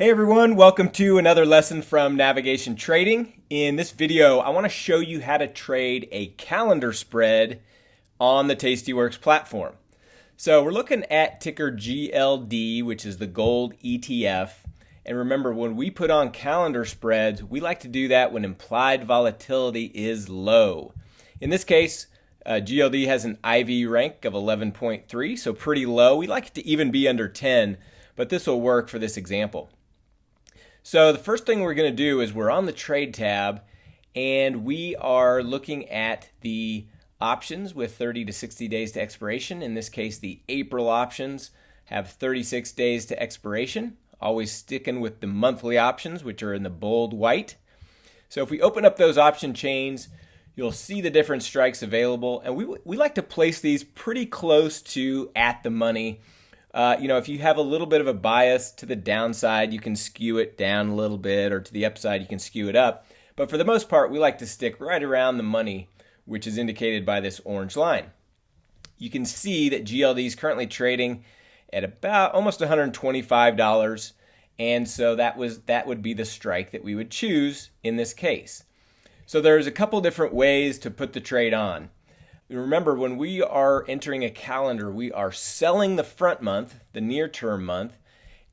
Hey everyone, welcome to another lesson from Navigation Trading. In this video, I want to show you how to trade a calendar spread on the Tastyworks platform. So we're looking at ticker GLD, which is the gold ETF. And remember, when we put on calendar spreads, we like to do that when implied volatility is low. In this case, uh, GLD has an IV rank of 11.3, so pretty low. We like it to even be under 10, but this will work for this example. So the first thing we're going to do is we're on the trade tab and we are looking at the options with 30 to 60 days to expiration. In this case, the April options have 36 days to expiration, always sticking with the monthly options, which are in the bold white. So if we open up those option chains, you'll see the different strikes available. And we, we like to place these pretty close to at the money uh, you know, if you have a little bit of a bias to the downside, you can skew it down a little bit, or to the upside, you can skew it up. But for the most part, we like to stick right around the money, which is indicated by this orange line. You can see that GLD is currently trading at about almost $125, and so that was that would be the strike that we would choose in this case. So there's a couple different ways to put the trade on. Remember, when we are entering a calendar, we are selling the front month, the near term month,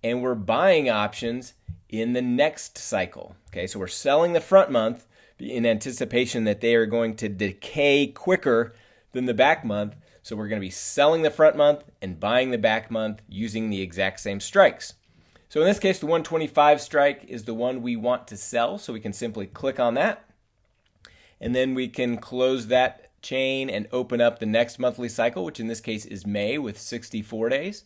and we're buying options in the next cycle. Okay, so we're selling the front month in anticipation that they are going to decay quicker than the back month. So we're going to be selling the front month and buying the back month using the exact same strikes. So in this case, the 125 strike is the one we want to sell. So we can simply click on that. And then we can close that chain and open up the next monthly cycle, which in this case is May with 64 days.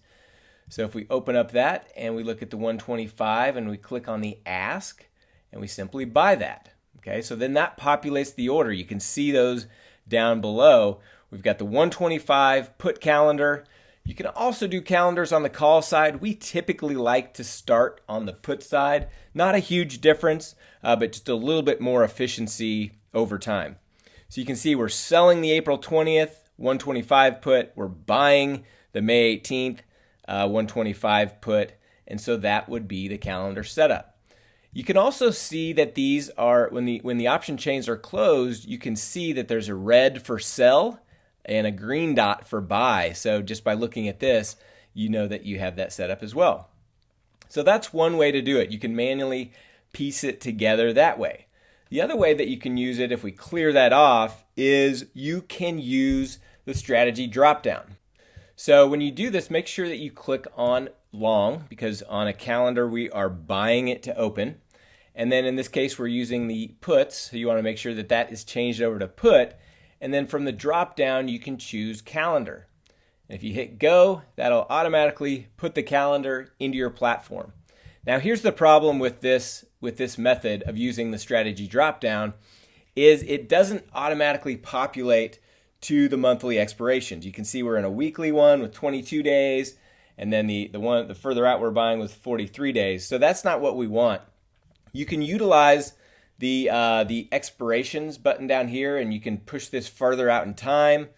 So if we open up that and we look at the 125 and we click on the ask and we simply buy that. Okay, so then that populates the order. You can see those down below. We've got the 125 put calendar. You can also do calendars on the call side. We typically like to start on the put side. Not a huge difference, uh, but just a little bit more efficiency over time. So you can see we're selling the April 20th 125 put. We're buying the May 18th uh, 125 put. And so that would be the calendar setup. You can also see that these are, when the, when the option chains are closed, you can see that there's a red for sell and a green dot for buy. So just by looking at this, you know that you have that set up as well. So that's one way to do it. You can manually piece it together that way. The other way that you can use it, if we clear that off, is you can use the strategy dropdown. So when you do this, make sure that you click on long because on a calendar we are buying it to open. And then in this case, we're using the puts. So you want to make sure that that is changed over to put. And then from the drop down, you can choose calendar. If you hit go, that'll automatically put the calendar into your platform. Now here's the problem with this with this method of using the strategy dropdown is it doesn't automatically populate to the monthly expirations. You can see we're in a weekly one with 22 days, and then the, the one the further out we're buying with 43 days. So that's not what we want. You can utilize the uh, the expirations button down here, and you can push this further out in time.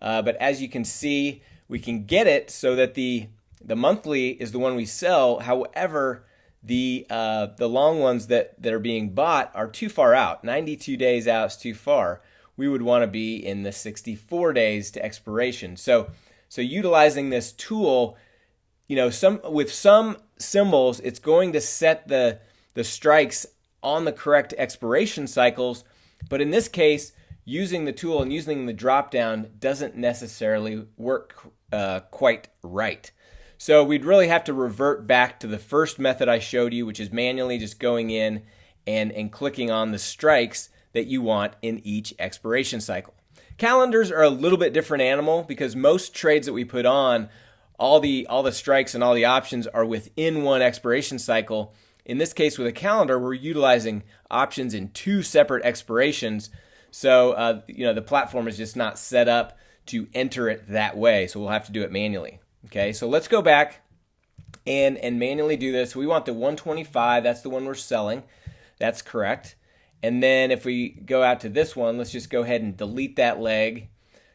Uh, but as you can see, we can get it so that the the monthly is the one we sell. However, the uh, the long ones that, that are being bought are too far out. 92 days out is too far. We would want to be in the 64 days to expiration. So so utilizing this tool, you know, some with some symbols, it's going to set the the strikes on the correct expiration cycles. But in this case, using the tool and using the drop down doesn't necessarily work uh, quite right. So we'd really have to revert back to the first method I showed you, which is manually just going in and, and clicking on the strikes that you want in each expiration cycle. Calendars are a little bit different animal because most trades that we put on, all the all the strikes and all the options are within one expiration cycle. In this case, with a calendar, we're utilizing options in two separate expirations. So uh, you know the platform is just not set up to enter it that way. So we'll have to do it manually. Okay, so let's go back and, and manually do this. We want the 125, that's the one we're selling. That's correct. And then if we go out to this one, let's just go ahead and delete that leg.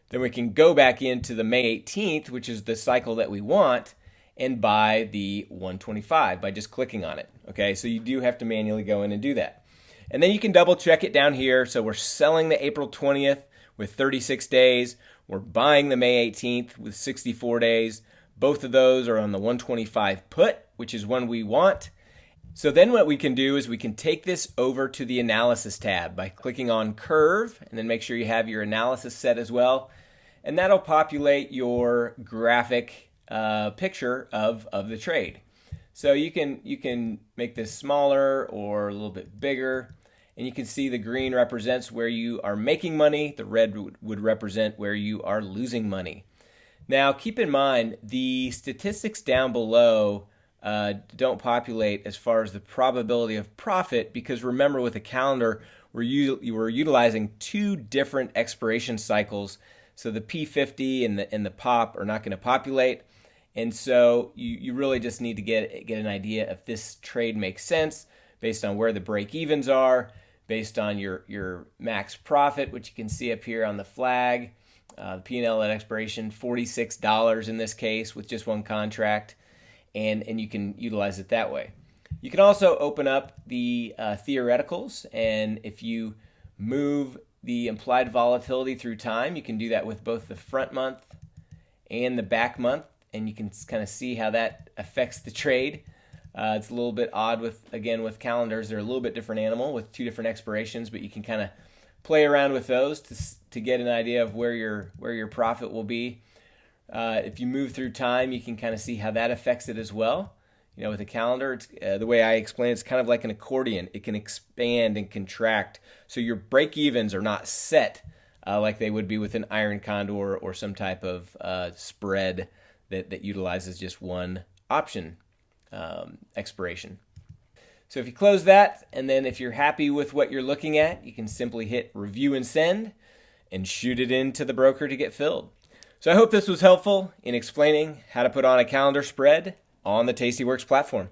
Then we can go back into the May 18th, which is the cycle that we want. and buy the 125 by just clicking on it. Okay, so you do have to manually go in and do that. And then you can double check it down here. So we're selling the April 20th with 36 days. We're buying the May 18th with 64 days. Both of those are on the 125 put, which is one we want. So then what we can do is we can take this over to the analysis tab by clicking on curve and then make sure you have your analysis set as well. And that'll populate your graphic uh, picture of, of the trade. So you can, you can make this smaller or a little bit bigger. And you can see the green represents where you are making money. The red would represent where you are losing money. Now, keep in mind, the statistics down below uh, don't populate as far as the probability of profit because remember with a calendar, we're, we're utilizing two different expiration cycles. So the P50 and the, and the POP are not going to populate. And so you, you really just need to get, get an idea if this trade makes sense based on where the break evens are, based on your, your max profit, which you can see up here on the flag. Uh, the P&L at expiration, $46 in this case with just one contract, and, and you can utilize it that way. You can also open up the uh, theoreticals, and if you move the implied volatility through time, you can do that with both the front month and the back month and you can kind of see how that affects the trade. Uh, it's a little bit odd with again with calendars; they're a little bit different animal with two different expirations, but you can kind of play around with those to to get an idea of where your where your profit will be. Uh, if you move through time, you can kind of see how that affects it as well. You know, with a calendar, uh, the way I explain it, it's kind of like an accordion. It can expand and contract, so your break evens are not set uh, like they would be with an iron condor or some type of uh, spread that, that utilizes just one option um, expiration. So if you close that, and then if you're happy with what you're looking at, you can simply hit review and send and shoot it into the broker to get filled. So I hope this was helpful in explaining how to put on a calendar spread on the Tastyworks platform.